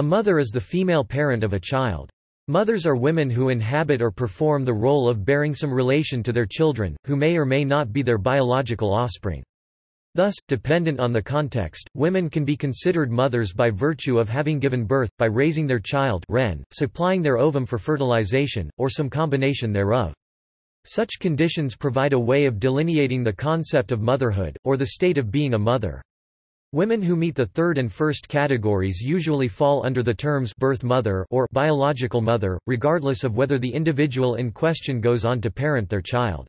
A mother is the female parent of a child. Mothers are women who inhabit or perform the role of bearing some relation to their children, who may or may not be their biological offspring. Thus, dependent on the context, women can be considered mothers by virtue of having given birth, by raising their child ren, supplying their ovum for fertilization, or some combination thereof. Such conditions provide a way of delineating the concept of motherhood, or the state of being a mother. Women who meet the third and first categories usually fall under the terms birth mother or biological mother, regardless of whether the individual in question goes on to parent their child.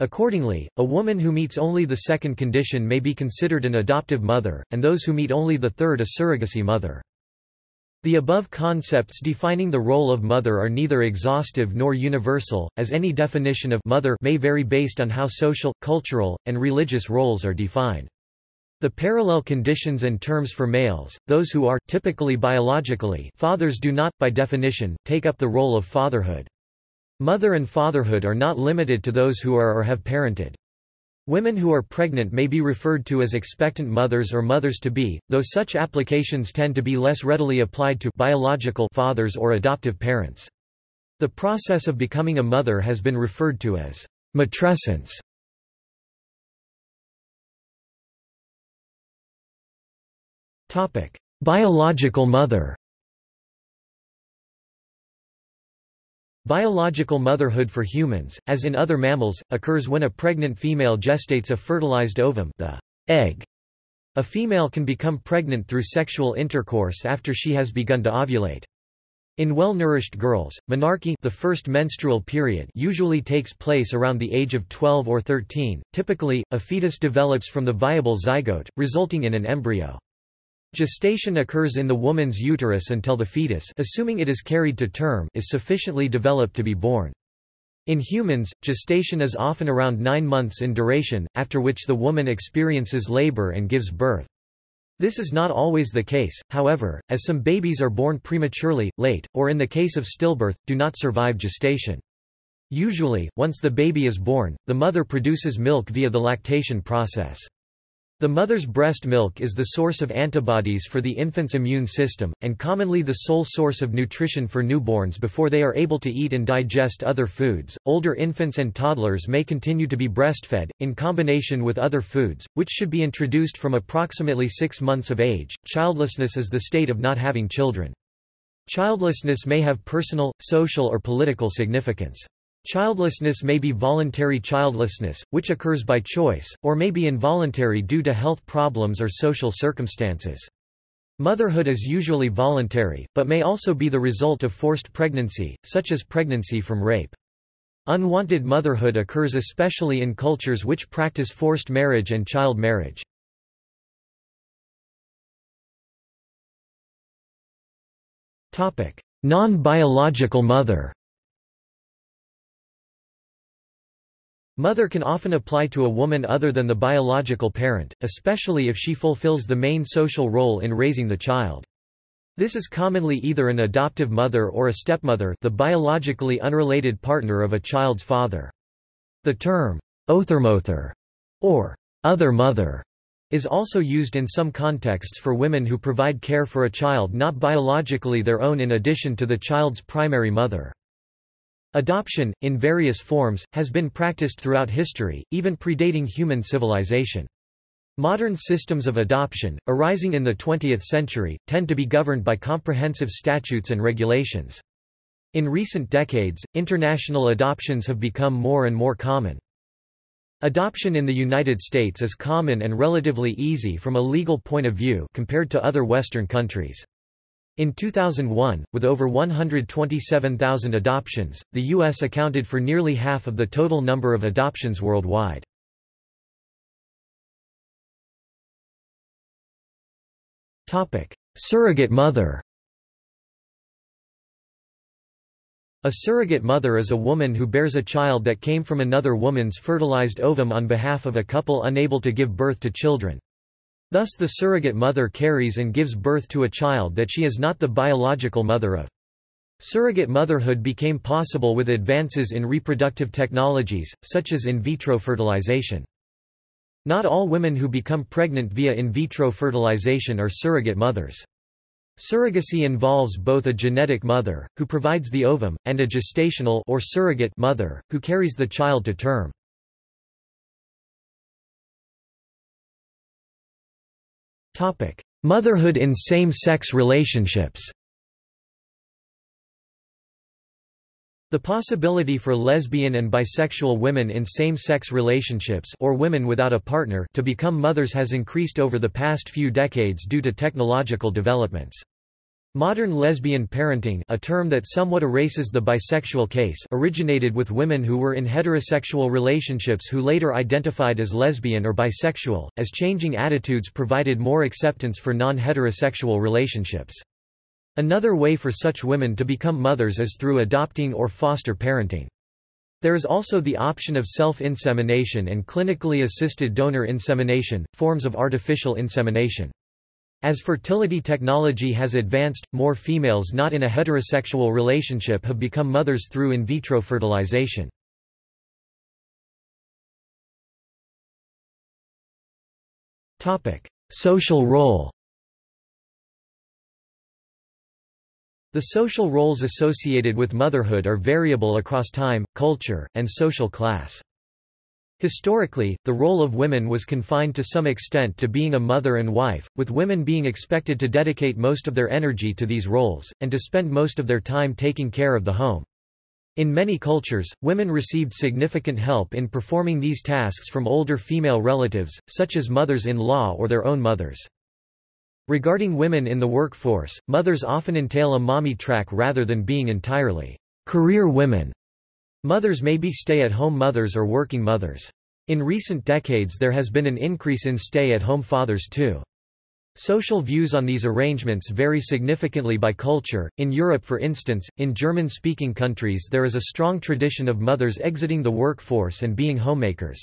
Accordingly, a woman who meets only the second condition may be considered an adoptive mother, and those who meet only the third a surrogacy mother. The above concepts defining the role of mother are neither exhaustive nor universal, as any definition of mother may vary based on how social, cultural, and religious roles are defined. The parallel conditions and terms for males, those who are typically biologically fathers do not, by definition, take up the role of fatherhood. Mother and fatherhood are not limited to those who are or have parented. Women who are pregnant may be referred to as expectant mothers or mothers-to-be, though such applications tend to be less readily applied to biological fathers or adoptive parents. The process of becoming a mother has been referred to as matrescence. Biological mother Biological motherhood for humans, as in other mammals, occurs when a pregnant female gestates a fertilized ovum the egg. A female can become pregnant through sexual intercourse after she has begun to ovulate. In well-nourished girls, menarche the first menstrual period usually takes place around the age of 12 or 13. Typically, a fetus develops from the viable zygote, resulting in an embryo. Gestation occurs in the woman's uterus until the fetus assuming it is carried to term is sufficiently developed to be born. In humans, gestation is often around nine months in duration, after which the woman experiences labor and gives birth. This is not always the case, however, as some babies are born prematurely, late, or in the case of stillbirth, do not survive gestation. Usually, once the baby is born, the mother produces milk via the lactation process. The mother's breast milk is the source of antibodies for the infant's immune system, and commonly the sole source of nutrition for newborns before they are able to eat and digest other foods. Older infants and toddlers may continue to be breastfed, in combination with other foods, which should be introduced from approximately six months of age. Childlessness is the state of not having children. Childlessness may have personal, social, or political significance. Childlessness may be voluntary childlessness, which occurs by choice, or may be involuntary due to health problems or social circumstances. Motherhood is usually voluntary, but may also be the result of forced pregnancy, such as pregnancy from rape. Unwanted motherhood occurs especially in cultures which practice forced marriage and child marriage. Non-biological mother Mother can often apply to a woman other than the biological parent, especially if she fulfills the main social role in raising the child. This is commonly either an adoptive mother or a stepmother the biologically unrelated partner of a child's father. The term, othermother, or other mother, is also used in some contexts for women who provide care for a child not biologically their own in addition to the child's primary mother. Adoption, in various forms, has been practiced throughout history, even predating human civilization. Modern systems of adoption, arising in the 20th century, tend to be governed by comprehensive statutes and regulations. In recent decades, international adoptions have become more and more common. Adoption in the United States is common and relatively easy from a legal point of view compared to other Western countries. In 2001, with over 127,000 adoptions, the U.S. accounted for nearly half of the total number of adoptions worldwide. Surrogate mother A surrogate mother is a woman who bears a child that came from another woman's fertilized ovum on behalf of a couple unable to give birth to children. Thus the surrogate mother carries and gives birth to a child that she is not the biological mother of. Surrogate motherhood became possible with advances in reproductive technologies, such as in vitro fertilization. Not all women who become pregnant via in vitro fertilization are surrogate mothers. Surrogacy involves both a genetic mother, who provides the ovum, and a gestational or surrogate mother, who carries the child to term. Motherhood in same-sex relationships The possibility for lesbian and bisexual women in same-sex relationships or women without a partner to become mothers has increased over the past few decades due to technological developments. Modern lesbian parenting a term that somewhat erases the bisexual case originated with women who were in heterosexual relationships who later identified as lesbian or bisexual, as changing attitudes provided more acceptance for non-heterosexual relationships. Another way for such women to become mothers is through adopting or foster parenting. There is also the option of self-insemination and clinically assisted donor insemination, forms of artificial insemination. As fertility technology has advanced, more females not in a heterosexual relationship have become mothers through in vitro fertilization. Social role The social roles associated with motherhood are variable across time, culture, and social class. Historically, the role of women was confined to some extent to being a mother and wife, with women being expected to dedicate most of their energy to these roles, and to spend most of their time taking care of the home. In many cultures, women received significant help in performing these tasks from older female relatives, such as mothers-in-law or their own mothers. Regarding women in the workforce, mothers often entail a mommy track rather than being entirely career women. Mothers may be stay-at-home mothers or working mothers. In recent decades there has been an increase in stay-at-home fathers too. Social views on these arrangements vary significantly by culture. In Europe, for instance, in German speaking countries, there is a strong tradition of mothers exiting the workforce and being homemakers.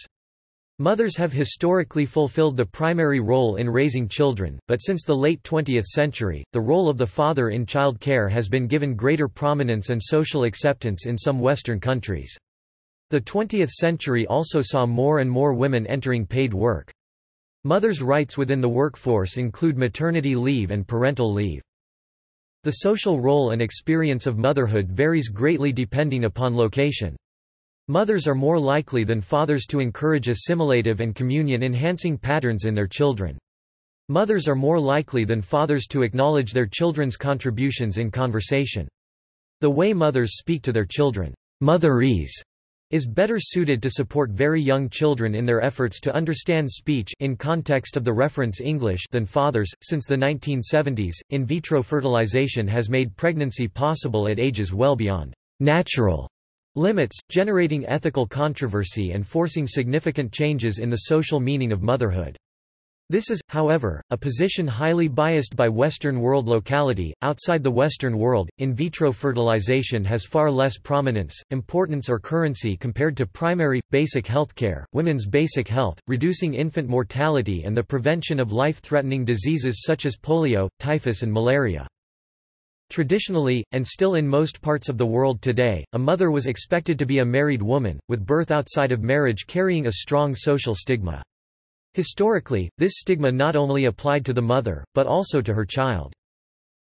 Mothers have historically fulfilled the primary role in raising children, but since the late 20th century, the role of the father in child care has been given greater prominence and social acceptance in some Western countries. The 20th century also saw more and more women entering paid work. Mothers' rights within the workforce include maternity leave and parental leave. The social role and experience of motherhood varies greatly depending upon location. Mothers are more likely than fathers to encourage assimilative and communion-enhancing patterns in their children. Mothers are more likely than fathers to acknowledge their children's contributions in conversation. The way mothers speak to their children, motherese, is better suited to support very young children in their efforts to understand speech in context of the reference English than fathers. Since the 1970s, in vitro fertilization has made pregnancy possible at ages well beyond natural limits, generating ethical controversy and forcing significant changes in the social meaning of motherhood. This is, however, a position highly biased by Western world locality. Outside the Western world, in vitro fertilization has far less prominence, importance, or currency compared to primary, basic health care, women's basic health, reducing infant mortality, and the prevention of life threatening diseases such as polio, typhus, and malaria. Traditionally, and still in most parts of the world today, a mother was expected to be a married woman, with birth outside of marriage carrying a strong social stigma. Historically, this stigma not only applied to the mother, but also to her child.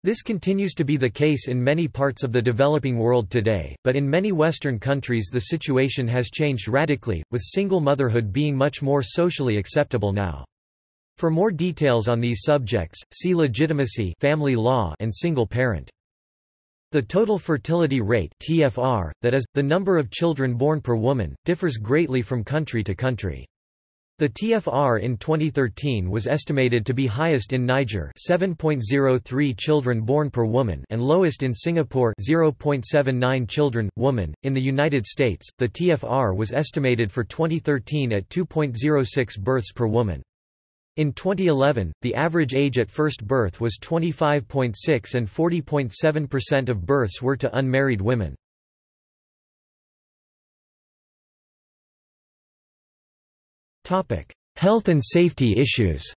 This continues to be the case in many parts of the developing world today, but in many Western countries the situation has changed radically, with single motherhood being much more socially acceptable now. For more details on these subjects, see legitimacy family law and single parent. The total fertility rate TFR, that is, the number of children born per woman, differs greatly from country to country. The TFR in 2013 was estimated to be highest in Niger 7.03 children born per woman and lowest in Singapore 0.79 children, woman. In the United States, the TFR was estimated for 2013 at 2.06 births per woman. In 2011, the average age at first birth was 25.6 and 40.7% of births were to unmarried women. Health and safety issues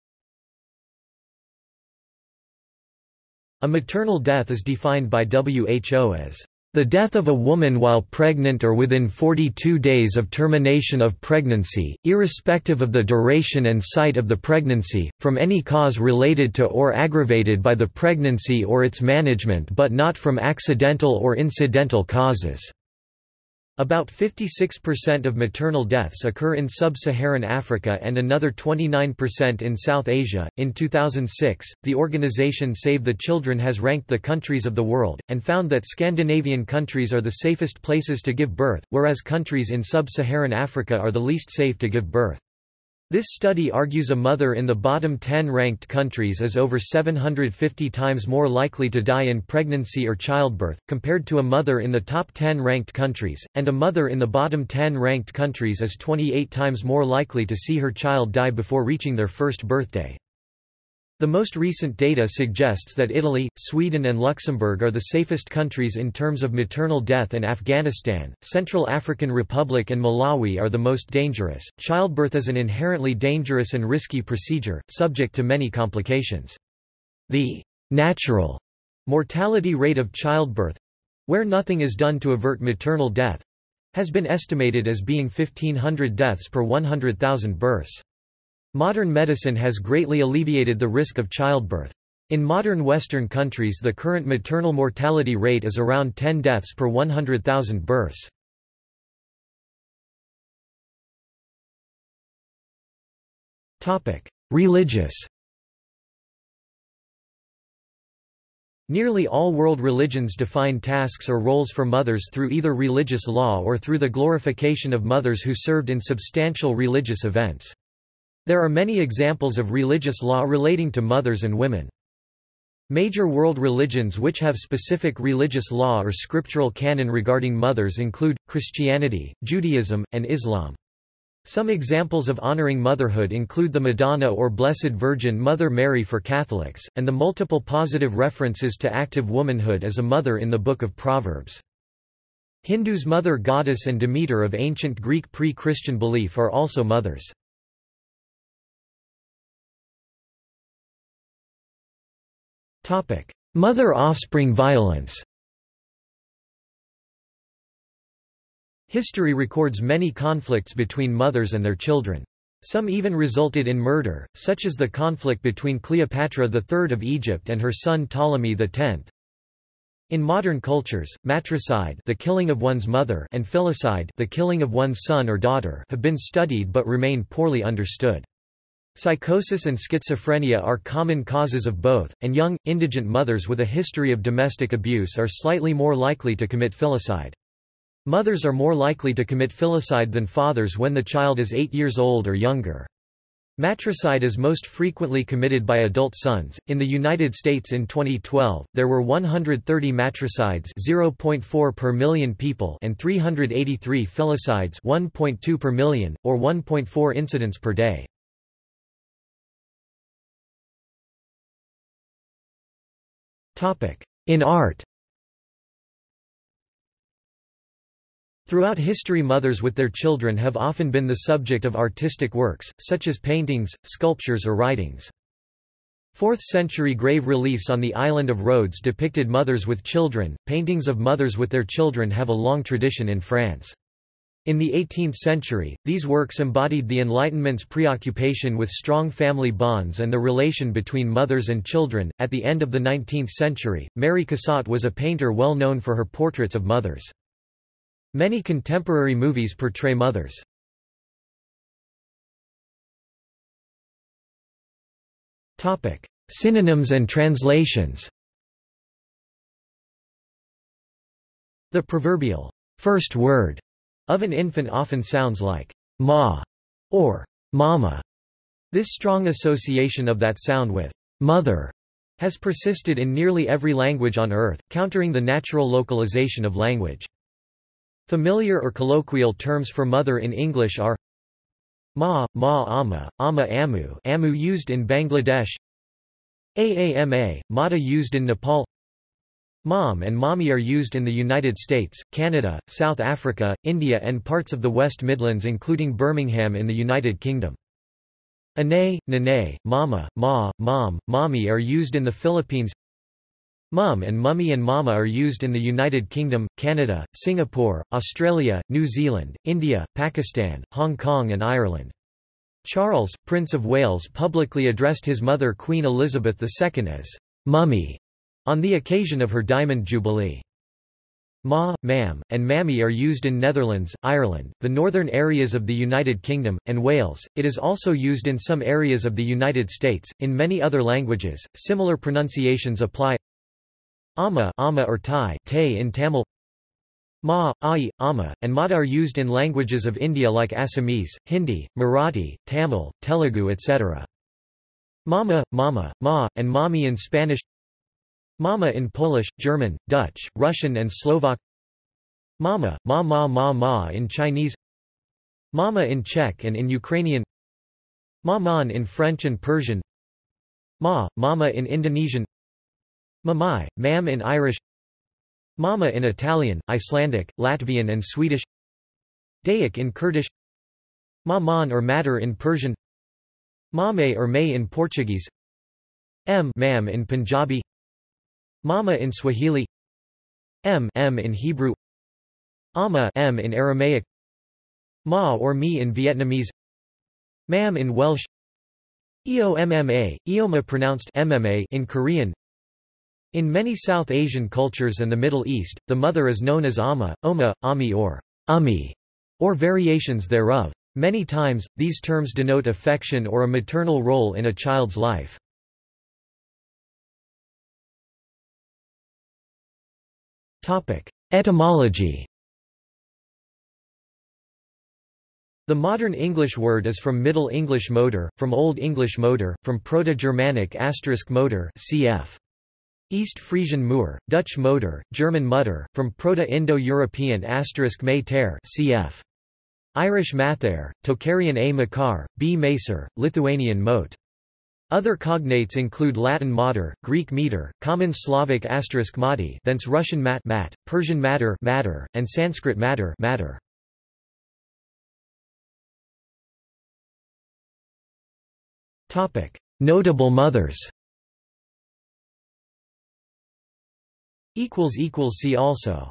A maternal death is defined by WHO as The death of a woman while pregnant or within 42 days of termination of pregnancy, irrespective of the duration and site of the pregnancy, from any cause related to or aggravated by the pregnancy or its management but not from accidental or incidental causes. About 56% of maternal deaths occur in sub-Saharan Africa and another 29% in South Asia. In 2006, the organization Save the Children has ranked the countries of the world and found that Scandinavian countries are the safest places to give birth, whereas countries in sub-Saharan Africa are the least safe to give birth. This study argues a mother in the bottom 10 ranked countries is over 750 times more likely to die in pregnancy or childbirth, compared to a mother in the top 10 ranked countries, and a mother in the bottom 10 ranked countries is 28 times more likely to see her child die before reaching their first birthday. The most recent data suggests that Italy, Sweden and Luxembourg are the safest countries in terms of maternal death and Afghanistan, Central African Republic and Malawi are the most dangerous. Childbirth is an inherently dangerous and risky procedure, subject to many complications. The natural mortality rate of childbirth where nothing is done to avert maternal death has been estimated as being 1500 deaths per 100,000 births. Modern medicine has greatly alleviated the risk of childbirth. In modern Western countries the current maternal mortality rate is around 10 deaths per 100,000 births. Religious Nearly all world religions define tasks or roles for mothers through either religious law or through the glorification of mothers who served in substantial religious events. There are many examples of religious law relating to mothers and women. Major world religions which have specific religious law or scriptural canon regarding mothers include, Christianity, Judaism, and Islam. Some examples of honoring motherhood include the Madonna or Blessed Virgin Mother Mary for Catholics, and the multiple positive references to active womanhood as a mother in the Book of Proverbs. Hindus' mother goddess and Demeter of ancient Greek pre-Christian belief are also mothers. Mother-offspring violence History records many conflicts between mothers and their children. Some even resulted in murder, such as the conflict between Cleopatra III of Egypt and her son Ptolemy X. In modern cultures, matricide the killing of one's mother and filicide the killing of one's son or daughter have been studied but remain poorly understood. Psychosis and schizophrenia are common causes of both, and young, indigent mothers with a history of domestic abuse are slightly more likely to commit filicide. Mothers are more likely to commit filicide than fathers when the child is 8 years old or younger. Matricide is most frequently committed by adult sons. In the United States in 2012, there were 130 matricides, 0.4 per million people, and 383 filicides, 1.2 per million, or 1.4 incidents per day. In art Throughout history mothers with their children have often been the subject of artistic works, such as paintings, sculptures or writings. 4th-century grave reliefs on the island of Rhodes depicted mothers with children. Paintings of mothers with their children have a long tradition in France. In the 18th century, these works embodied the Enlightenment's preoccupation with strong family bonds and the relation between mothers and children. At the end of the 19th century, Mary Cassatt was a painter well known for her portraits of mothers. Many contemporary movies portray mothers. Topic: Synonyms and translations. The proverbial first word of an infant often sounds like ma or mama. This strong association of that sound with mother has persisted in nearly every language on Earth, countering the natural localization of language. Familiar or colloquial terms for mother in English are Ma, Ma Amma, Amma Amu Amu used in Bangladesh Aama, Mata used in Nepal Mom and mommy are used in the United States, Canada, South Africa, India and parts of the West Midlands including Birmingham in the United Kingdom. Ane, nene, mama, ma, mom, mommy are used in the Philippines Mum and mummy and mama are used in the United Kingdom, Canada, Singapore, Australia, New Zealand, India, Pakistan, Hong Kong and Ireland. Charles, Prince of Wales publicly addressed his mother Queen Elizabeth II as «mummy» on the occasion of her Diamond Jubilee. Ma, ma'am, and mammy are used in Netherlands, Ireland, the northern areas of the United Kingdom, and Wales. It is also used in some areas of the United States. In many other languages, similar pronunciations apply. Amma, amma or Thai, te in Tamil. Ma, ai, amma, and mata are used in languages of India like Assamese, Hindi, Marathi, Tamil, Telugu, etc. Mama, mama, ma, and mommy in Spanish. Mama in Polish, German, Dutch, Russian and Slovak. Mama, ma ma ma ma in Chinese. Mama in Czech and in Ukrainian. Maman in French and Persian. Ma, mama in Indonesian. Mamai, mam in Irish. Mama in Italian, Icelandic, Latvian and Swedish. Dayak in Kurdish. Maman or mater in Persian. Mame or may in Portuguese. M mam in Punjabi Mama in Swahili M M in Hebrew Ama M in Aramaic Ma or Mi in Vietnamese Mam in Welsh Eomma, Eoma pronounced MMA in Korean In many South Asian cultures and the Middle East, the mother is known as Ama, Oma, Ami or Ami, or variations thereof. Many times, these terms denote affection or a maternal role in a child's life. Etymology The modern English word is from Middle English motor, from Old English motor, from Proto-Germanic asterisk motor cf. East Frisian Moor, Dutch motor, German mutter, from Proto-Indo-European asterisk may cf. Irish mathair, Tocharian a makar, b macer, Lithuanian mote. Other cognates include Latin mater, Greek meter, Common Slavic asterisk mati, thence Russian mat, mat Persian matter, matter, and Sanskrit matter, matter. Topic: Notable mothers. Equals equals see also.